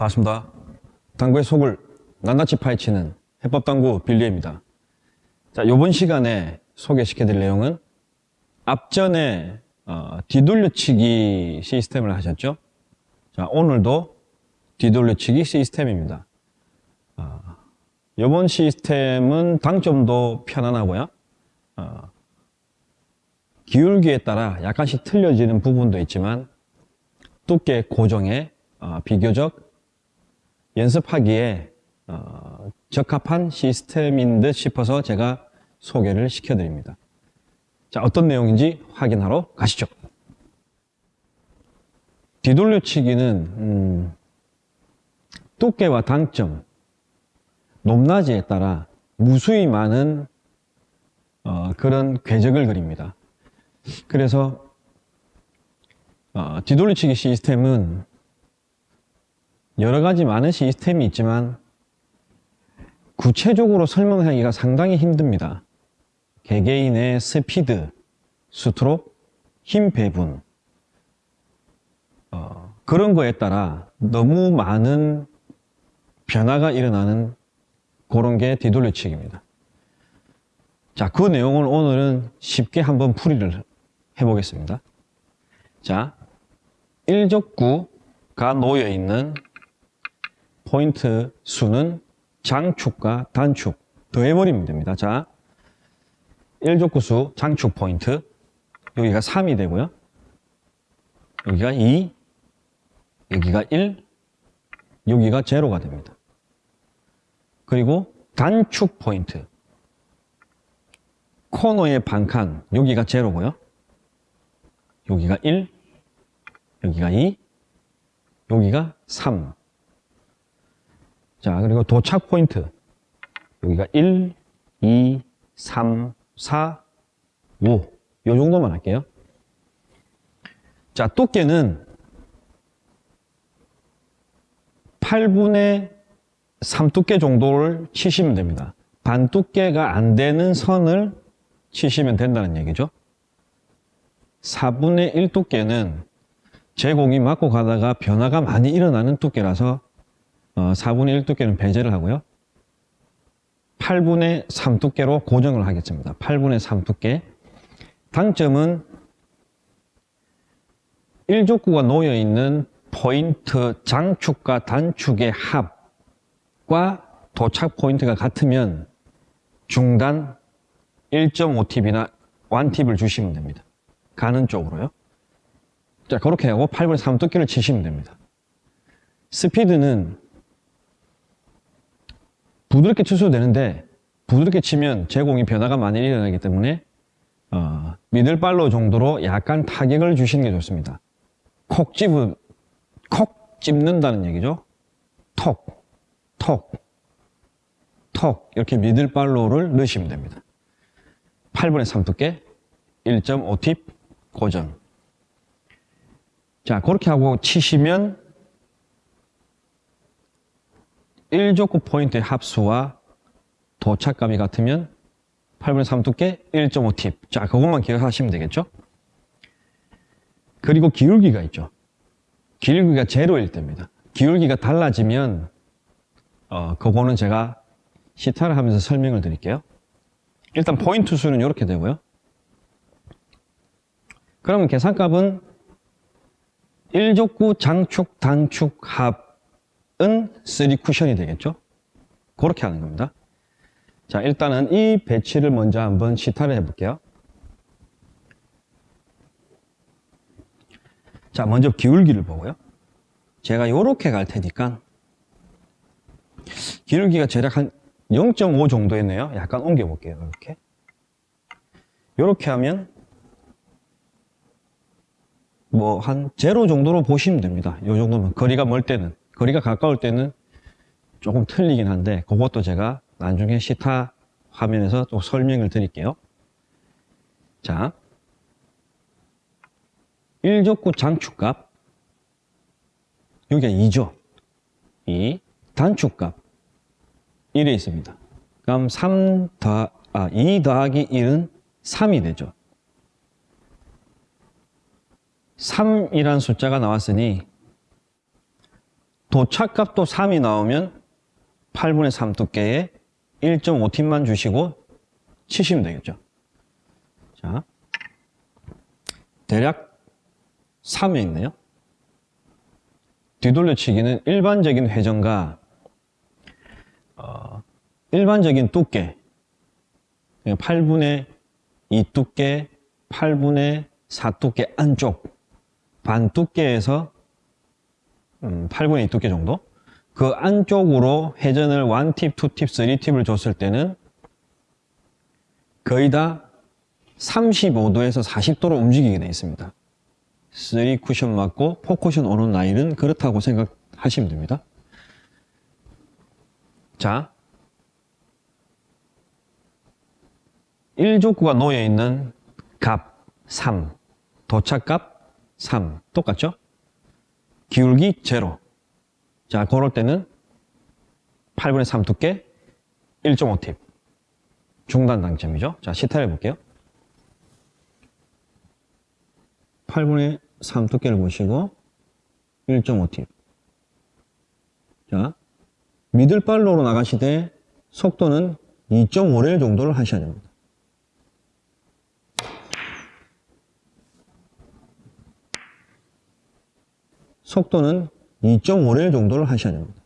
반갑습니다. 당구의 속을 낱낱이 파헤치는 해법당구 빌리입니다. 자, 이번 시간에 소개시켜드릴 내용은 앞전에 어, 뒤돌려치기 시스템을 하셨죠? 자, 오늘도 뒤돌려치기 시스템입니다. 어, 이번 시스템은 당점도 편안하고요. 어, 기울기에 따라 약간씩 틀려지는 부분도 있지만 두께 고정에 어, 비교적 연습하기에 어, 적합한 시스템인 듯 싶어서 제가 소개를 시켜드립니다. 자, 어떤 내용인지 확인하러 가시죠. 뒤돌려치기는 음, 두께와 당점, 높낮이에 따라 무수히 많은 어, 그런 궤적을 그립니다. 그래서 어, 뒤돌려치기 시스템은 여러 가지 많은 시스템이 있지만 구체적으로 설명하기가 상당히 힘듭니다. 개개인의 스피드, 스트로크, 힘 배분 어, 그런 거에 따라 너무 많은 변화가 일어나는 그런 게 뒤돌려치기입니다. 자, 그 내용을 오늘은 쉽게 한번 풀이를 해보겠습니다. 자, 1족구가 놓여 있는 포인트 수는 장축과 단축 더해버리면 됩니다. 자, 1족구 수 장축 포인트 여기가 3이 되고요. 여기가 2, 여기가 1, 여기가 제로가 됩니다. 그리고 단축 포인트 코너의 반칸 여기가 제로고요. 여기가 1, 여기가 2, 여기가 3. 자, 그리고 도착 포인트. 여기가 1, 2, 3, 4, 5. 요 정도만 할게요. 자, 두께는 8분의 3 두께 정도를 치시면 됩니다. 반 두께가 안 되는 선을 치시면 된다는 얘기죠. 4분의 1 두께는 제공이 맞고 가다가 변화가 많이 일어나는 두께라서 어, 4분의 1 두께는 배제를 하고요. 8분의 3 두께로 고정을 하겠습니다. 8분의 3 두께. 당점은 1족구가 놓여 있는 포인트 장축과 단축의 합과 도착 포인트가 같으면 중단 1.5팁이나 1팁을 주시면 됩니다. 가는 쪽으로요. 자, 그렇게 하고 8분의 3 두께를 치시면 됩니다. 스피드는 부드럽게 쳐도 되는데 부드럽게 치면 제공이 변화가 많이 일어나기 때문에 어, middle follow 정도로 약간 타격을 주시는 게 좋습니다. 콕 집은 콕 찝는다는 얘기죠. 톡, 톡, 톡 이렇게 middle follow를 넣으시면 됩니다. 8분의 3 두께 1.5팁 고정 자 그렇게 하고 치시면 1적구 포인트의 합수와 도착감이 같으면 8분의 3 두께 1.5팁. 자 그것만 기억하시면 되겠죠? 그리고 기울기가 있죠. 기울기가 제로일 때입니다. 기울기가 달라지면 어, 그거는 제가 시타를 하면서 설명을 드릴게요. 일단 포인트 수는 이렇게 되고요. 그러면 계산값은 1족구 장축 단축 합은 3 쿠션이 되겠죠? 그렇게 하는 겁니다. 자 일단은 이 배치를 먼저 한번 시타를 해 볼게요. 자 먼저 기울기를 보고요. 제가 이렇게 갈 테니까 기울기가 대략 한 0.5 정도였네요. 약간 옮겨 볼게요 이렇게. 이렇게 하면 뭐 한 제로 정도로 보시면 됩니다. 이 정도면 거리가 멀 때는 거리가 가까울 때는 조금 틀리긴 한데 그것도 제가 나중에 시타 화면에서 또 설명을 드릴게요. 자 1족구 장축값 여기가 2죠. 2 단축값 1에 있습니다. 그럼 3 더, 아, 2 더하기 1은 3이 되죠. 3이란 숫자가 나왔으니 도착값도 3이 나오면 8분의 3 두께에 1.5팁만 주시고 치시면 되겠죠. 자, 대략 3에 있네요. 뒤돌려치기는 일반적인 회전과 어, 일반적인 두께 8분의 2 두께, 8분의 4 두께 안쪽 반 두께에서 음, 8분의 2 두께 정도 그 안쪽으로 회전을 1팁, 2팁, 3팁을 줬을 때는 거의 다 35도에서 40도로 움직이게 되어 있습니다. 3 쿠션 맞고 4 쿠션 오는 라인은 그렇다고 생각하시면 됩니다. 자, 1족구가 놓여 있는 값 3, 도착값 3 똑같죠? 기울기 제로. 자, 그럴 때는 8분의 3 두께 1.5팁. 중단 당점이죠. 자, 시타를 볼게요. 8분의 3 두께를 보시고 1.5팁. 자, 미들발로로 나가시되 속도는 2.5레일 정도를 하셔야 됩니다. 속도는 2.5레일 정도를 하셔야 됩니다.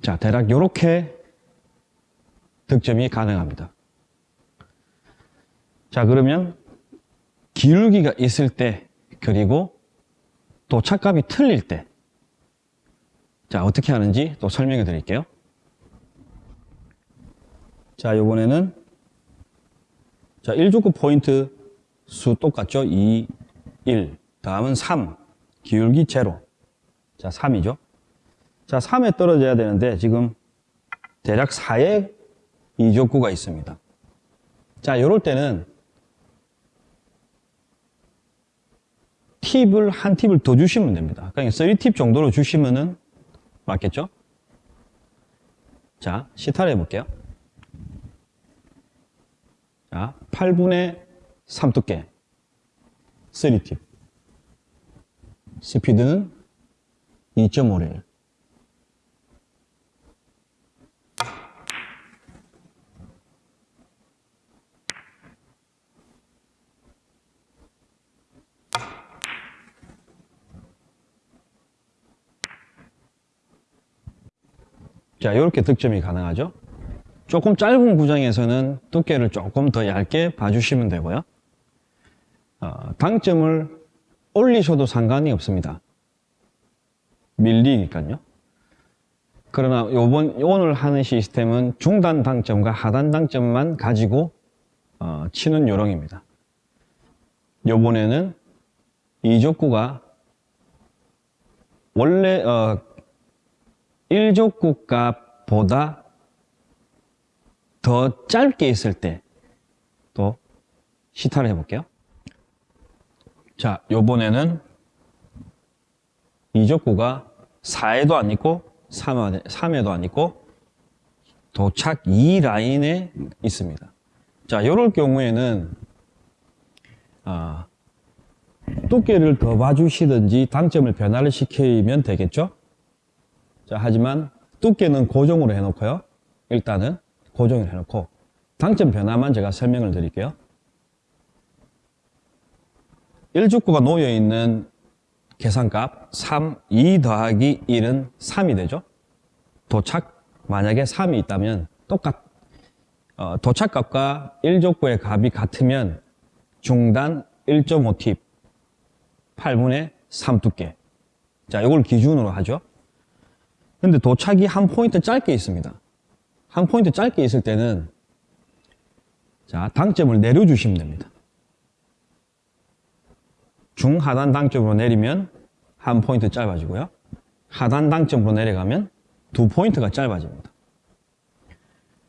자, 대략 이렇게 득점이 가능합니다. 자, 그러면 기울기가 있을 때 그리고 도착값이 틀릴 때 자, 어떻게 하는지 또 설명해 드릴게요. 자, 요번에는 자, 1족구 포인트 수 똑같죠? 2, 1. 다음은 3. 기울기 제로. 자, 3이죠. 자, 3에 떨어져야 되는데 지금 대략 4에 2족구가 있습니다. 자, 요럴 때는 팁을 한 팁을 더 주시면 됩니다. 그러니까 3팁 정도로 주시면은 맞겠죠? 자, 시타를 해볼게요. 자, 8분의 3 두께 3팁. 스피드는 2.5레일 자, 이렇게 득점이 가능하죠. 조금 짧은 구장에서는 두께를 조금 더 얇게 봐주시면 되고요. 어, 당점을 올리셔도 상관이 없습니다. 밀리니까요. 그러나 요번 오늘 하는 시스템은 중단 당점과 하단 당점만 가지고 어, 치는 요령입니다. 요번에는 이족구가 원래 어, 1족구 값보다 더 짧게 있을 때 또 시타를 해볼게요. 자, 요번에는 이족구가 4에도 안 있고 3에, 도 안 있고 도착 2 라인에 있습니다. 자, 요럴 경우에는 아, 두께를 더 봐주시든지 당점을 변화를 시키면 되겠죠? 자, 하지만 두께는 고정으로 해놓고요. 일단은 고정을 해놓고 당점 변화만 제가 설명을 드릴게요. 1죽구가 놓여있는 계산값 3, 2 더하기 1은 3이 되죠. 도착 만약에 3이 있다면 똑같 어, 도착값과 1족구의 값이 같으면 중단 1.5팁 8분의 3 두께 자 이걸 기준으로 하죠. 근데 도착이 한 포인트 짧게 있습니다. 한 포인트 짧게 있을 때는 자 당점을 내려주시면 됩니다. 중하단 당점으로 내리면 한 포인트 짧아지고요. 하단 당점으로 내려가면 두 포인트가 짧아집니다.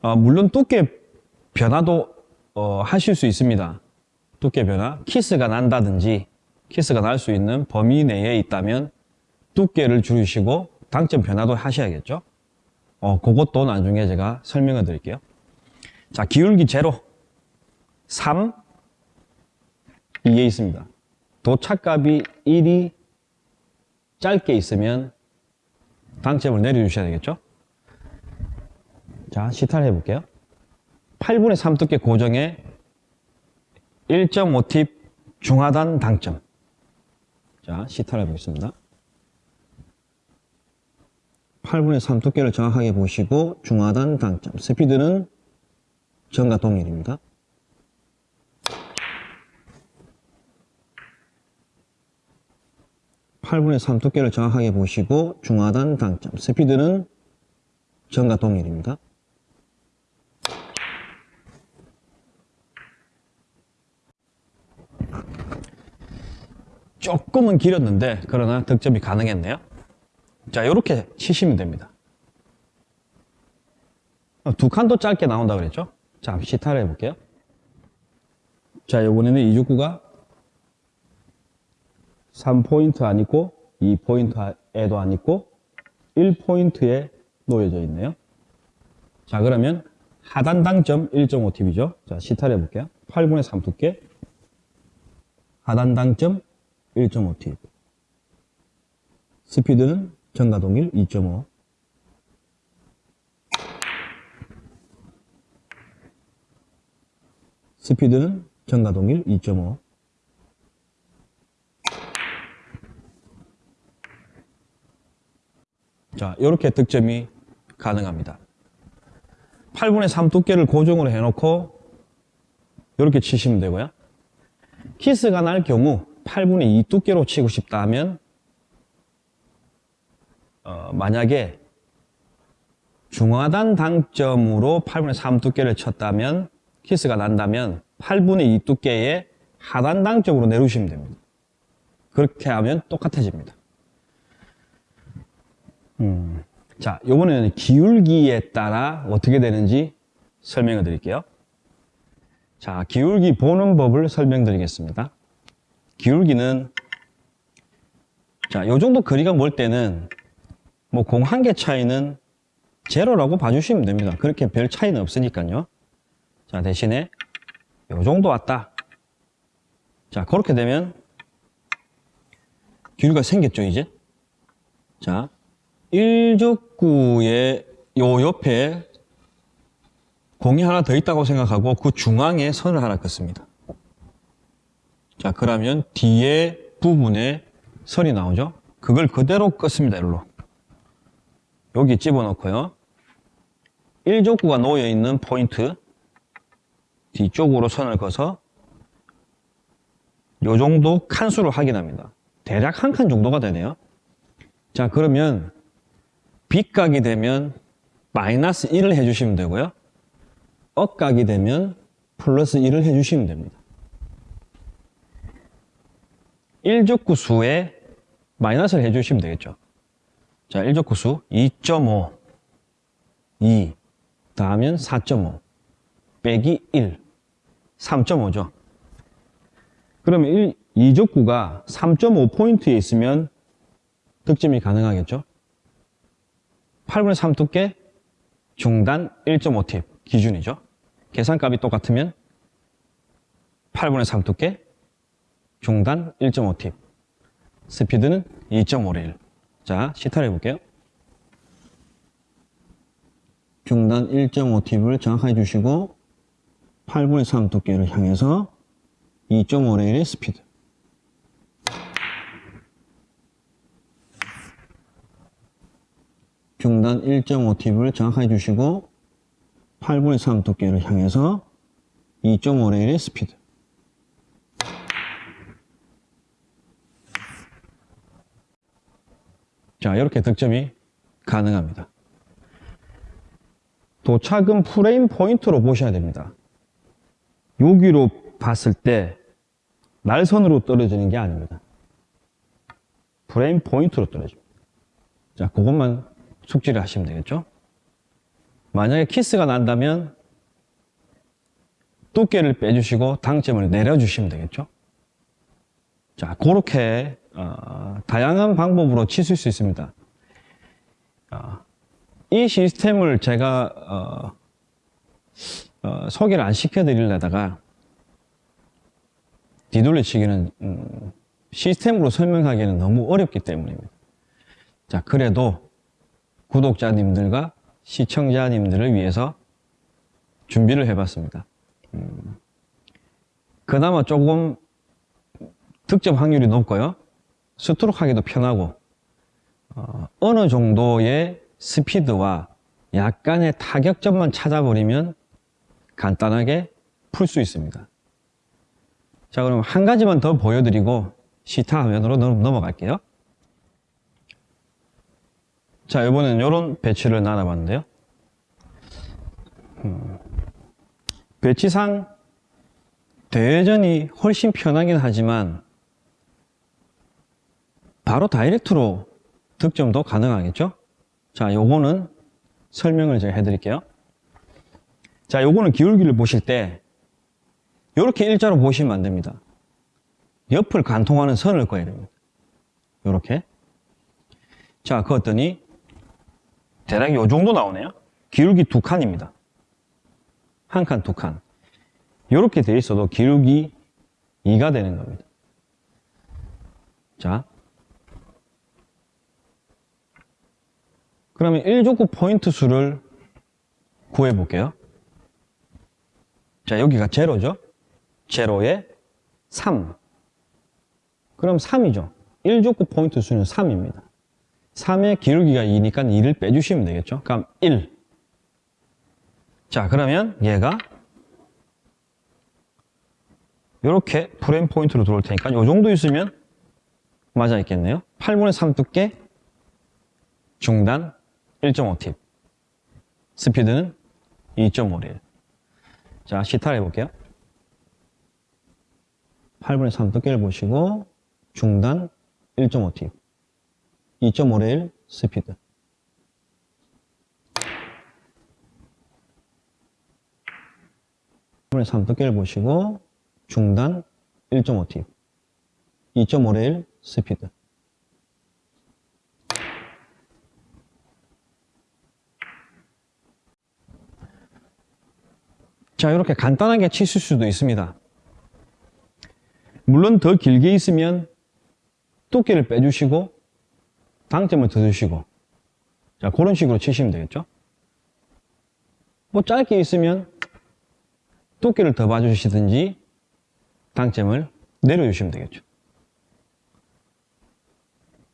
어, 물론 두께 변화도 어, 하실 수 있습니다. 두께 변화, 키스가 난다든지 키스가 날 수 있는 범위 내에 있다면 두께를 줄이시고 당점 변화도 하셔야겠죠. 어, 그것도 나중에 제가 설명을 드릴게요. 자, 기울기 제로. 3, 2에 있습니다. 도착값이 1이 짧게 있으면 당점을 내려주셔야 되겠죠? 자, 시타를 해볼게요. 8분의 3 두께 고정에 1.5팁 중하단 당점. 자, 시타를 해보겠습니다. 8분의 3 두께를 정확하게 보시고 중하단 당점. 스피드는 전과 동일입니다. 팔분의3 두께를 정확하게 보시고 중하단 당점. 스피드는 전과 동일입니다. 조금은 길었는데 그러나 득점이 가능했네요. 자, 이렇게 치시면 됩니다. 어, 두 칸도 짧게 나온다 그랬죠? 자, 시타를 해볼게요. 자, 이번에는 이죽구가 3포인트 안 있고 2포인트에도 안 있고 1포인트에 놓여져 있네요. 자, 그러면 하단 당점 1.5팁이죠. 자, 시타를 해볼게요. 8분의 3 두께 하단 당점 1.5팁 스피드는 전과 동일 2.5 스피드는 전과 동일 2.5 자, 이렇게 득점이 가능합니다. 8분의 3 두께를 고정으로 해놓고 이렇게 치시면 되고요. 키스가 날 경우 8분의 2 두께로 치고 싶다 하면 어, 만약에 중하단 당점으로 8분의 3 두께를 쳤다면 키스가 난다면 8분의 2 두께의 하단 당점으로 내려주시면 됩니다. 그렇게 하면 똑같아집니다. 음, 자, 요번에는 기울기에 따라 어떻게 되는지 설명을 드릴게요. 자, 기울기 보는 법을 설명드리겠습니다. 기울기는 자, 요 정도 거리가 멀 때는 뭐 공 한 개 차이는 제로라고 봐주시면 됩니다. 그렇게 별 차이는 없으니까요. 자, 대신에 요 정도 왔다. 자, 그렇게 되면 기울기가 생겼죠, 이제? 자, 1족구의 요 옆에 공이 하나 더 있다고 생각하고 그 중앙에 선을 하나 긋습니다. 자, 그러면 뒤에 부분에 선이 나오죠? 그걸 그대로 긋습니다, 일로. 여기 집어넣고요. 1족구가 놓여있는 포인트 뒤쪽으로 선을 그어서 요 정도 칸수를 확인합니다. 대략 한 칸 정도가 되네요. 자, 그러면 빗각이 되면 마이너스 1을 해주시면 되고요. 억각이 되면 플러스 1을 해주시면 됩니다. 1족구 수에 마이너스를 해주시면 되겠죠. 자, 1족구 수 2.5, 2, 다음은 4.5, 빼기 1, 3.5죠. 그러면 1, 2족구가 3.5포인트에 있으면 득점이 가능하겠죠. 8분의 3 두께, 중단 1.5팁 기준이죠. 계산값이 똑같으면 8분의 3 두께, 중단 1.5팁, 스피드는 2.5를 1. 자, 시타를 해볼게요. 중단 1.5팁을 정확하게 주시고 8분의 3 두께를 향해서 2.5레일의 스피드 중단 1.5팁을 정확하게 주시고 8분의 3 두께를 향해서 2.5 rail의 스피드 자 이렇게 득점이 가능합니다. 도착은 프레임 포인트로 보셔야 됩니다. 여기로 봤을 때 날선으로 떨어지는 게 아닙니다. 프레임 포인트로 떨어집니다. 자 그것만 숙지를 하시면 되겠죠? 만약에 키스가 난다면 두께를 빼주시고 당점을 내려주시면 되겠죠 자 그렇게 어, 다양한 방법으로 치실 수 있습니다 어, 이 시스템을 제가 어, 어, 소개를 안 시켜드리려다가 뒤돌려치기는 음, 시스템으로 설명하기에는 너무 어렵기 때문입니다. 자, 그래도 구독자님들과 시청자님들을 위해서 준비를 해봤습니다. 음, 그나마 조금 득점 확률이 높고요. 스트로크 하기도 편하고 어, 어느 정도의 스피드와 약간의 타격점만 찾아버리면 간단하게 풀 수 있습니다. 자, 그럼 한 가지만 더 보여드리고 시타 화면으로 넘- 넘어갈게요. 자, 이번엔 이런 배치를 나눠봤는데요. 음, 배치상 대회전이 훨씬 편하긴 하지만 바로 다이렉트로 득점도 가능하겠죠? 자, 요거는 설명을 제가 해드릴게요. 자, 요거는 기울기를 보실 때 이렇게 일자로 보시면 안 됩니다. 옆을 관통하는 선을 그어야 됩니다. 요렇게. 자, 그었더니 대략 요 정도 나오네요. 기울기 두 칸입니다. 한 칸, 두 칸. 요렇게 돼 있어도 기울기 2가 되는 겁니다. 자. 그러면 1족구 포인트 수를 구해 볼게요. 자, 여기가 제로죠? 제로에 3. 그럼 3이죠. 1족구 포인트 수는 3입니다. 3의 기울기가 2니까 2를 빼주시면 되겠죠? 그럼 1. 자, 그러면 얘가 이렇게 프레임 포인트로 들어올 테니까 이 정도 있으면 맞아 있겠네요. 8분의 3 두께, 중단 1.5팁, 스피드는 2.5릴. 자, 시타를 해볼게요. 8분의 3 두께를 보시고 중단 1.5팁, 2.5릴 스피드. 분의 3 두께를 보시고 중단 1.5팁 2.5레일 스피드 자 이렇게 간단하게 치실 수도 있습니다 물론 더 길게 있으면 두께를 빼주시고 당점을 더 주시고 자 그런 식으로 치시면 되겠죠 뭐 짧게 있으면 두께를 더 봐주시든지 당점을 내려주시면 되겠죠.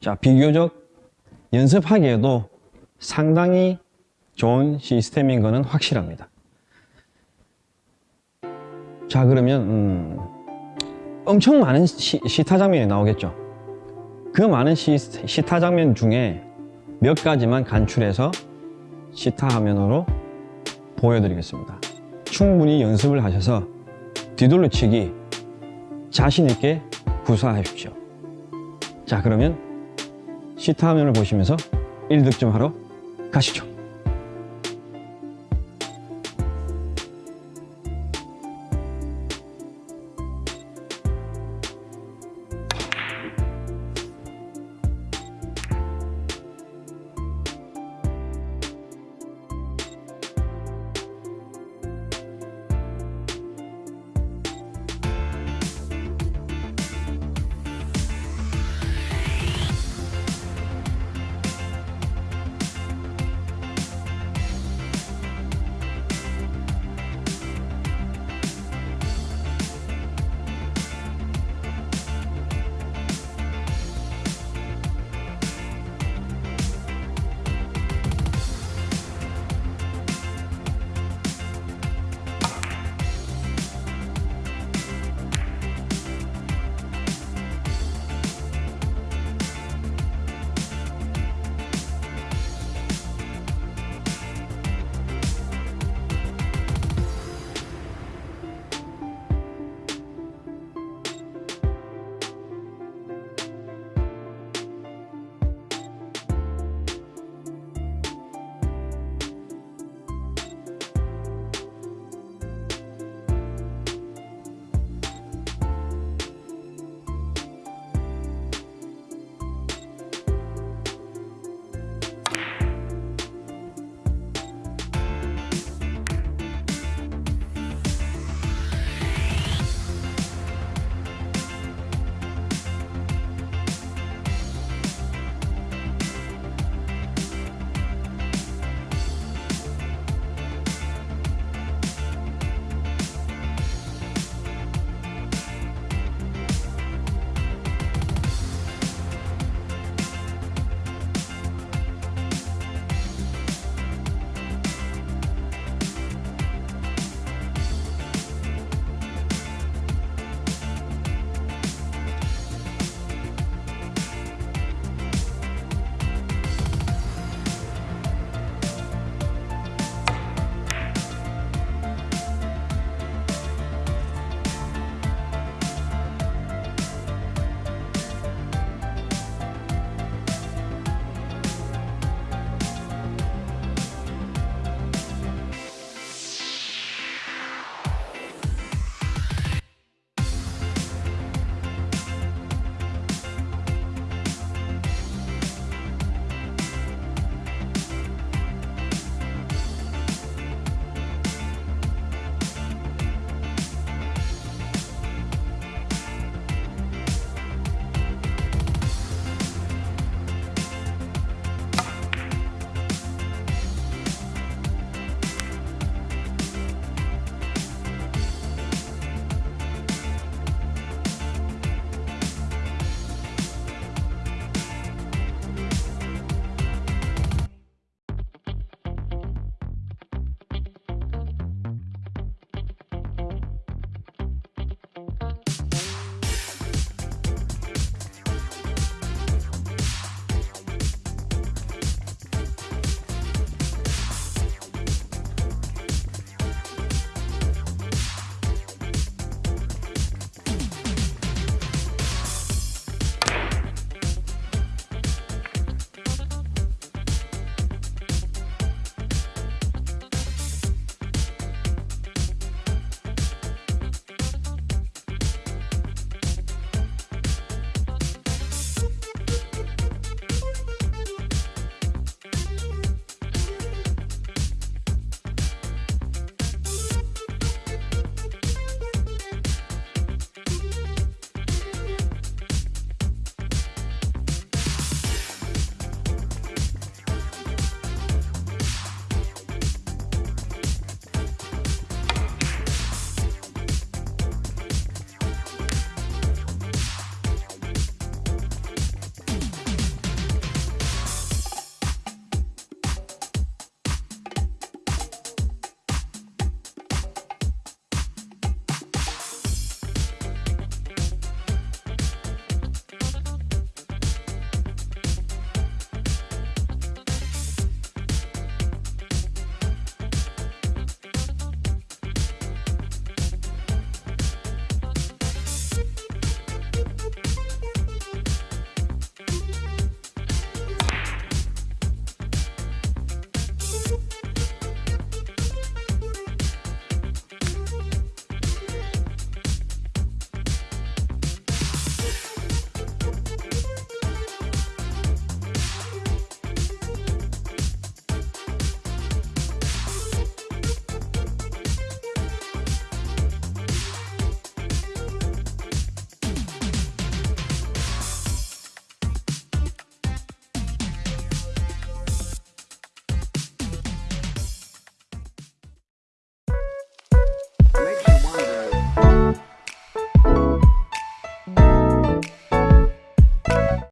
자, 비교적 연습하기에도 상당히 좋은 시스템인 것은 확실합니다. 자, 그러면 음, 엄청 많은 시, 시타 장면이 나오겠죠. 그 많은 시, 시타 장면 중에 몇 가지만 간출해서 시타 화면으로 보여드리겠습니다. 충분히 연습을 하셔서 뒤돌려치기 자신 있게 구사하십시오. 자, 그러면 시타 화면을 보시면서 1득점 하러 가시죠.